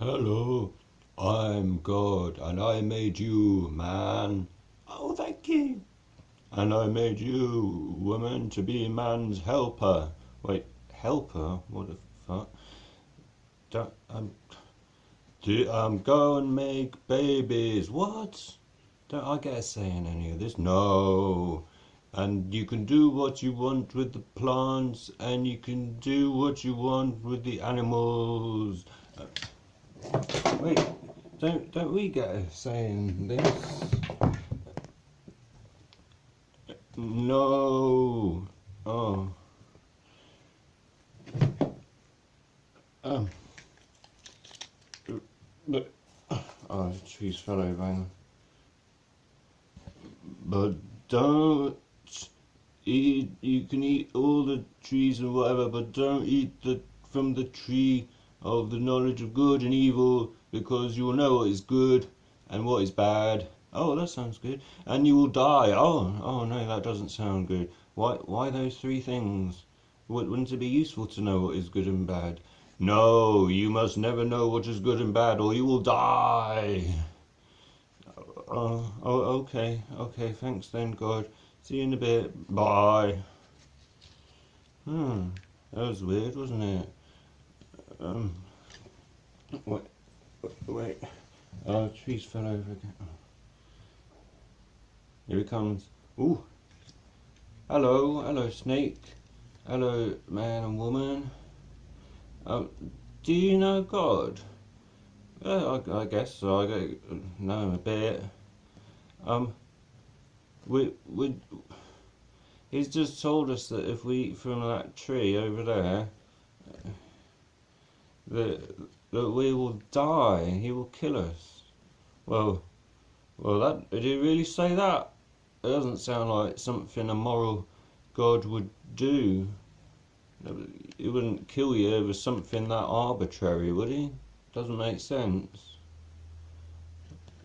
Hello, I'm God, and I made you, man. Oh, thank you. And I made you, woman, to be man's helper. Wait, helper? What the fuck? Don't, um, do, um, go and make babies. What? Don't I get a say in any of this? No. And you can do what you want with the plants, and you can do what you want with the animals. Wait, don't don't we get a say in this? No. Oh. Um. But oh, trees fell over. But don't eat. You can eat all the trees and whatever, but don't eat the from the tree of the knowledge of good and evil, because you will know what is good and what is bad. Oh, that sounds good. And you will die. Oh, oh no, that doesn't sound good. Why, why those three things? Wouldn't it be useful to know what is good and bad? No, you must never know what is good and bad, or you will die. Oh, oh, okay, okay, thanks then, God. See you in a bit. Bye. Hmm, that was weird, wasn't it? Um, wait, wait. Oh, trees fell over again. Here he comes. Ooh. Hello, hello, snake. Hello, man and woman. Um, do you know God? Uh, I, I, guess so. I know him a bit. Um, we we he's just told us that if we eat from that tree over there, that that we will die. and He will kill us. Well, well, that did he really say that? It doesn't sound like something a moral God would do. He wouldn't kill you over something that arbitrary, would he? Doesn't make sense.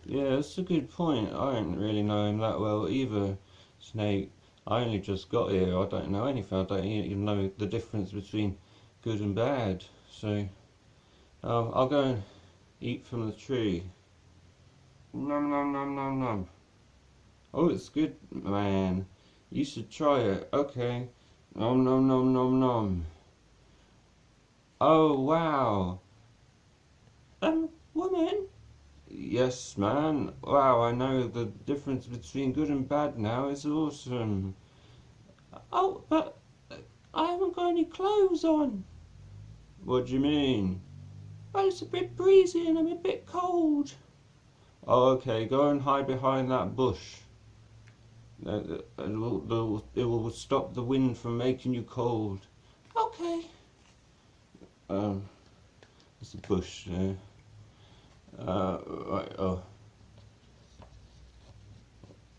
Yeah, that's a good point. I don't really know him that well either, Snake. I only just got here. I don't know anything. I don't even know the difference between good and bad. So, um, I'll go and eat from the tree. Nom nom nom nom nom. Oh, it's good, man. You should try it. Okay. Nom nom nom nom nom. Oh, wow. Um, woman? Yes, man. Wow, I know the difference between good and bad now. It's awesome. Oh, but I haven't got any clothes on. What do you mean? Well, it's a bit breezy and I'm a bit cold. Oh, okay. Go and hide behind that bush. Uh, it will, it will stop the wind from making you cold. Okay. Um, there's a bush there. Uh, right, oh.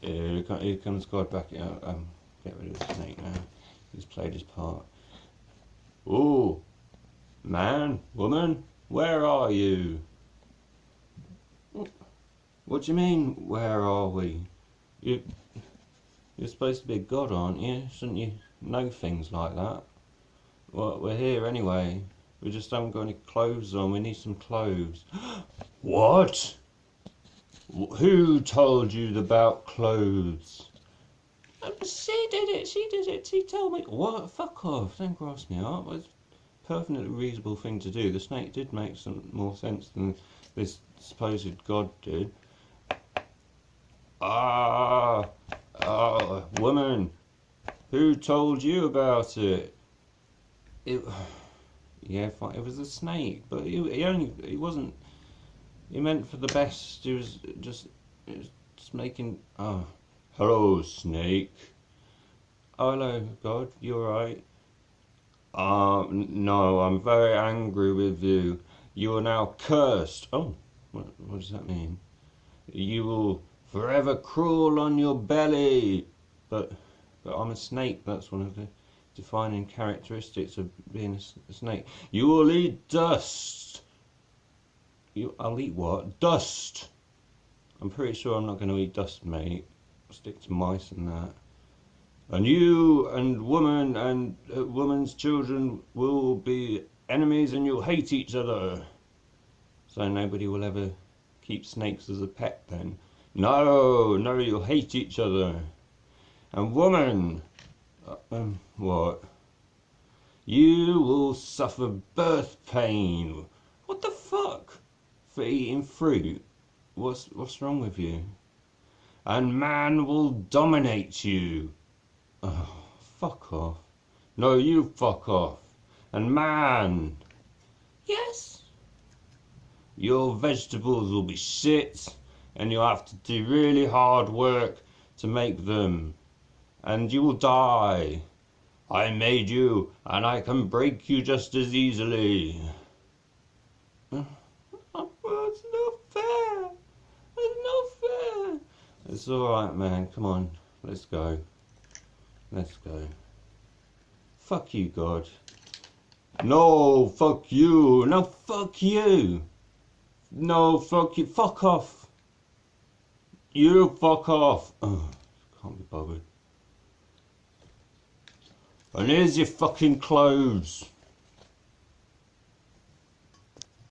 Yeah, here comes God back. Yeah, um, get rid of the snake now. He's played his part. Oh, man, woman, where are you? What do you mean, where are we? You, you're supposed to be a god, aren't you? Shouldn't you know things like that? Well, we're here anyway. We just haven't got any clothes on. We need some clothes. what? Who told you about clothes? Um, she did it. She did it. She told me. What? Fuck off. Don't cross me up. Perfectly reasonable thing to do. The snake did make some more sense than this supposed god did. Ah, ah, woman, who told you about it? It, yeah, fine. It was a snake, but he, he only, he wasn't. He meant for the best. He was just, he was just making. Oh, hello, snake. Oh, hello, God. You alright? Um, no, I'm very angry with you. You are now cursed. Oh, what, what does that mean? You will forever crawl on your belly. But, but I'm a snake. That's one of the defining characteristics of being a, a snake. You will eat dust. You, I'll eat what? Dust. I'm pretty sure I'm not going to eat dust, mate. I'll stick to mice and that. And you and woman and uh, woman's children will be enemies and you'll hate each other. So nobody will ever keep snakes as a pet then. No, no, you'll hate each other. And woman, uh, um, what? You will suffer birth pain. What the fuck? For eating fruit? What's what's wrong with you? And man will dominate you. Oh, fuck off. No, you fuck off. And man, Yes. your vegetables will be shit, and you'll have to do really hard work to make them, and you will die. I made you, and I can break you just as easily. Well, it's not fair. It's not fair. It's alright, man. Come on. Let's go. Let's go. Fuck you, God. No, fuck you. No, fuck you. No, fuck you. Fuck off. You fuck off. Can't be bothered. And here's your fucking clothes.